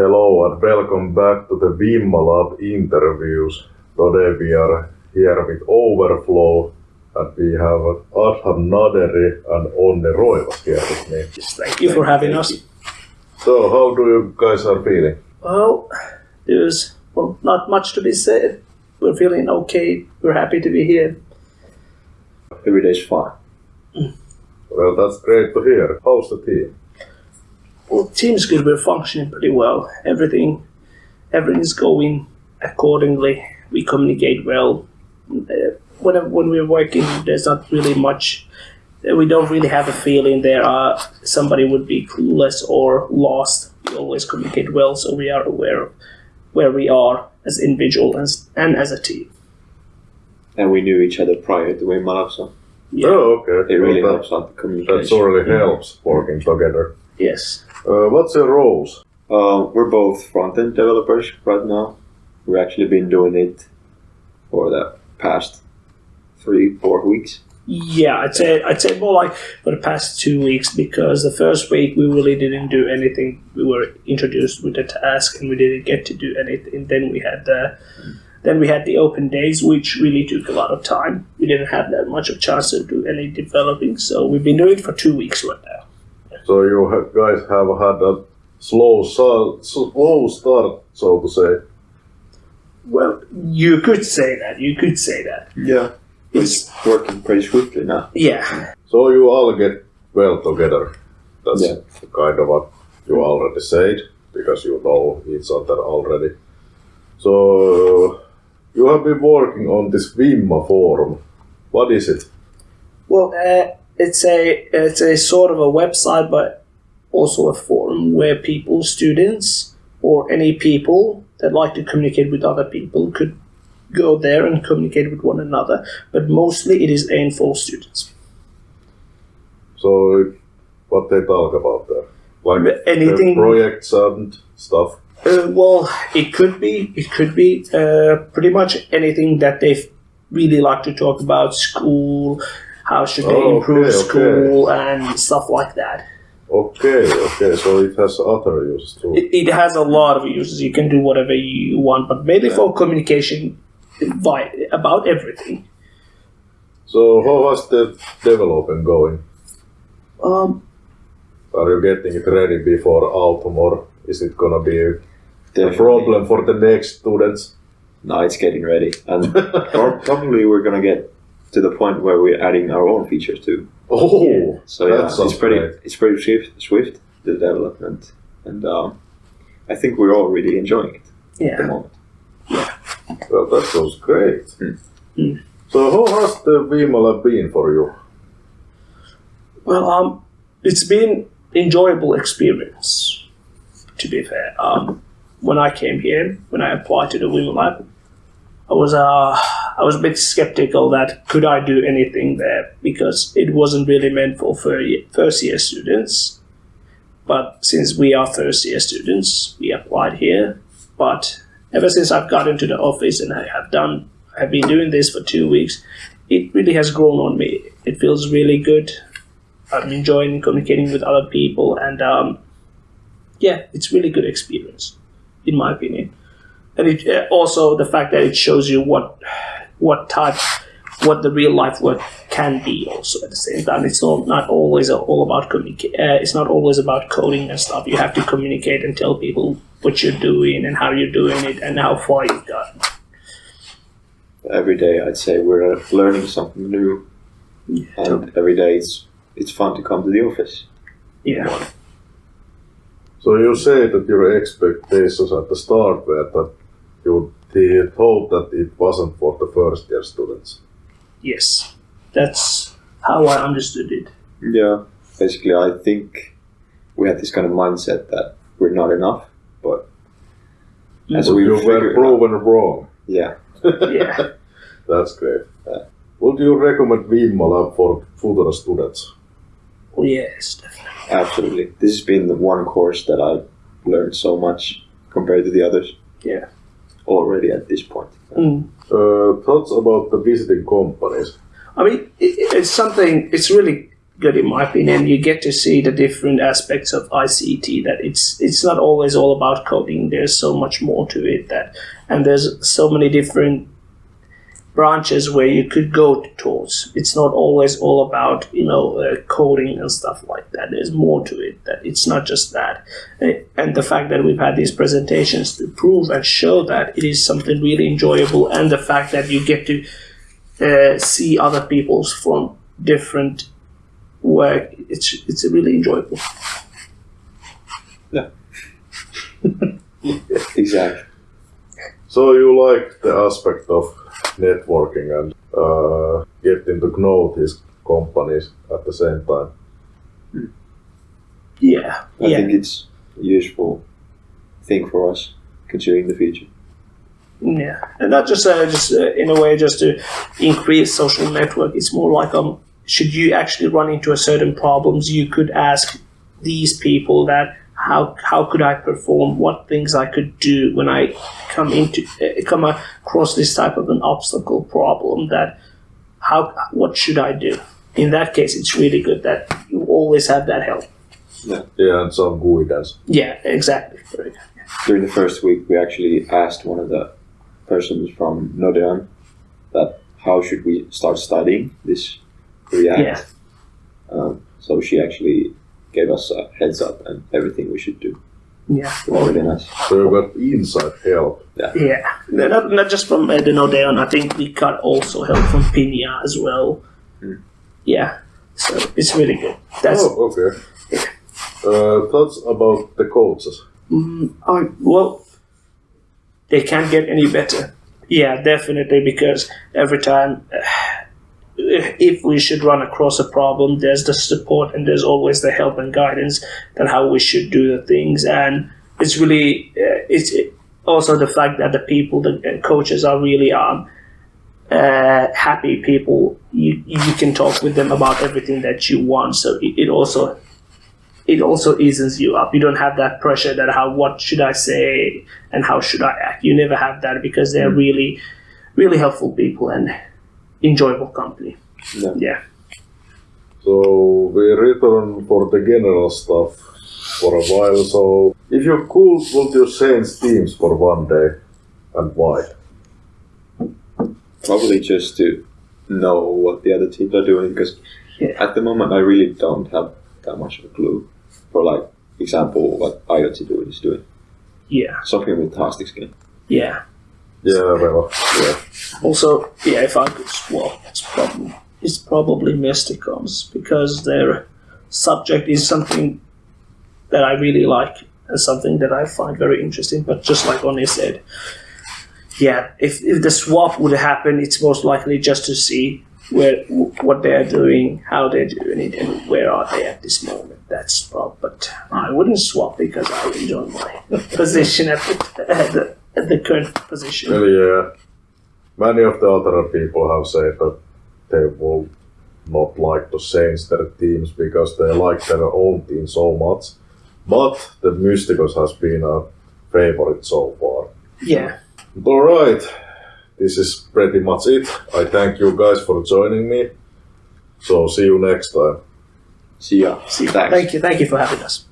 Hello and welcome back to the Wimma Lab interviews. Today we are here with Overflow and we have Adham Naderi and Onne Roivas here with me. Thank you for having us. So how do you guys are feeling? Well, there's well, not much to be said. We're feeling okay. We're happy to be here. Every day's fine. Well, that's great to hear. How's the team? Well, team's good. We're functioning pretty well. Everything, everything is going accordingly. We communicate well. Uh, whenever when we're working, there's not really much. uh, We don't really have a feeling there are somebody would be clueless or lost. We always communicate well, so we are aware of where we are as individuals and and as a team. And we knew each other prior to Wimma Lab, so Yeah. Oh, okay. it really Well, helps out the communication. that really helps working together. Yes. Uh, what's your roles? Uh, we're both front-end developers right now. We've actually been doing it for the past three, four weeks. Yeah, I'd say I'd say more like for the past two weeks because the first week we really didn't do anything. We were introduced with the task and we didn't get to do anything. Then we had the then we had the open days, which really took a lot of time. We didn't have that much of chance to do any developing, so we've been doing it for two weeks right now. So you ha- guys have had a slow, slow start, so to say. Well, you could say that. You could say that. Yeah. It's working pretty swiftly now. Yeah. So you all get well together. That's Yeah. kind of what you already said, because you know each other already. So you have been working on this Wimma forum. What is it? Well, uh, it's a it's a sort of a website, but also a forum where people, students, or any people that like to communicate with other people could go there and communicate with one another. But mostly, it is aimed for students. So what they talk about there? Like Anything- projects and stuff. Uh, well, it could be it could be uh, pretty much anything that they really like to talk about. School, how should they Oh, improve okay, okay. school, and stuff like that. Okay, okay. So it has other uses too. it, it has a lot of uses. You can do whatever you want, but mainly for communication by, about everything. So how has the development going? Um, Are you getting it ready before autumn, or is it gonna be a Definitely. problem for the next students? No, it's getting ready. And probably we're going to get to the point where we're adding our own features too. Oh, Yeah. So That yeah, sounds it's pretty great. it's pretty swift, swift the development, and um, I think we're all really enjoying it at the yeah. moment. well, that sounds great. Hmm. So how has the Wimma Lab been for you? Well, um, it's been enjoyable experience. To be fair, um, when I came here, when I applied to the Wimma Lab, I was uh, I was a bit skeptical that could I do anything there because it wasn't really meant for first year students. But since we are first year students, we applied here. But ever since I've got into the office and I have done, I've been doing this for two weeks, it really has grown on me. It feels really good. I'm enjoying communicating with other people, and um, yeah, it's really good experience, in my opinion. And it uh, also the fact that it shows you what what type, what the real life work can be. Also at the same time, it's not not always all about communicate. Uh, it's not always about coding and stuff. You have to communicate and tell people what you're doing and how you're doing it and how far you've gotten. Every day, I'd say we're uh, learning something new, and every day it's it's fun to come to the office. Yeah. So you say that your expectations at the start were that you th- thought that it wasn't for the first year students. Yes. That's how I understood it. Yeah, basically, I think we had this kind of mindset that we're not enough, but mm-hmm. as But we you were figured out, proven wrong. yeah, Yeah. That's great. Yeah. Would you recommend Wimma Lab for future students? Oh, yes, definitely. absolutely. This has been the one course that I've learned so much compared to the others. Yeah. Already at this point. Mm. Uh, thoughts about the visiting companies? I mean, it, it's something. It's really good in my opinion. You get to see the different aspects of ICT. That it's it's not always all about coding. There's so much more to it. That and there's so many different branches where you could go towards. It's not always all about you know uh, coding and stuff like that. There's more to it. That it's not just that. Uh, And the fact that we've had these presentations to prove and show that it is something really enjoyable, and the fact that you get to uh, see other people's from different work, it's it's really enjoyable. Yeah. exactly. So you like the aspect of networking and uh, getting to know these companies at the same time. Yeah, I yeah, think it's a useful thing for us considering the future. yeah, and not just uh, just uh, in a way just to increase social network. It's more like um, should you actually run into a certain problems, you could ask these people that how how could I perform, what things I could do when I come into uh, come across this type of an obstacle problem that how what should I do? In that case, it's really good that you always have that help. Yeah, yeah, and some guidance. Yeah, exactly. Very good. During the first week, we actually asked one of the persons from Nordeon that how should we start studying this React. Yeah. Um, so she actually gave us a heads up and everything we should do. Yeah. It was really nice. So we got inside help. Yeah, No, not, not just from uh, the Nordeon. I think we got also help from Pinja as well. Mm. Yeah, so it's really good. That's oh, okay. Uh, thoughts about the coaches? mm, I, well, they can't get any better. Yeah, definitely because every time. Uh, if we should run across a problem, there's the support and there's always the help and guidance that how we should do the things. And it's really uh, it's also the fact that the people, the uh, coaches, are really um, uh, happy people. You you can talk with them about everything that you want. So it, it also it also eases you up. You don't have that pressure that how what should I say and how should I act. You never have that because they're really really helpful people and enjoyable company. Yeah. Yeah. So we return for the general stuff for a while. So if you could, would you change teams for one day and why? Probably just to know what the other teams are doing because Yeah. at the moment I really don't have that much of a clue for like example what IoT doing is doing. Yeah. Something with Tastic Skin. Yeah. Yeah, well, yeah. Also, yeah, if I could swap, it's probably it's probably Mysticons because their subject is something that I really like and something that I find very interesting. But just like Oni said, yeah, if, if the swap would happen, it's most likely just to see where what they are doing, how they're doing it, and where are they at this moment. That's probably. But I wouldn't swap because I enjoy my position at the, at the, at the current position. Well, yeah. Many of the other people have said that they will not like to change their teams because they like their own team so much. But the Mysticons has been a favorite so far. Yeah. Alright, this is pretty much it. I thank you guys for joining me. So see you next time. See ya. See, Thanks. thank you. Thank you for having us.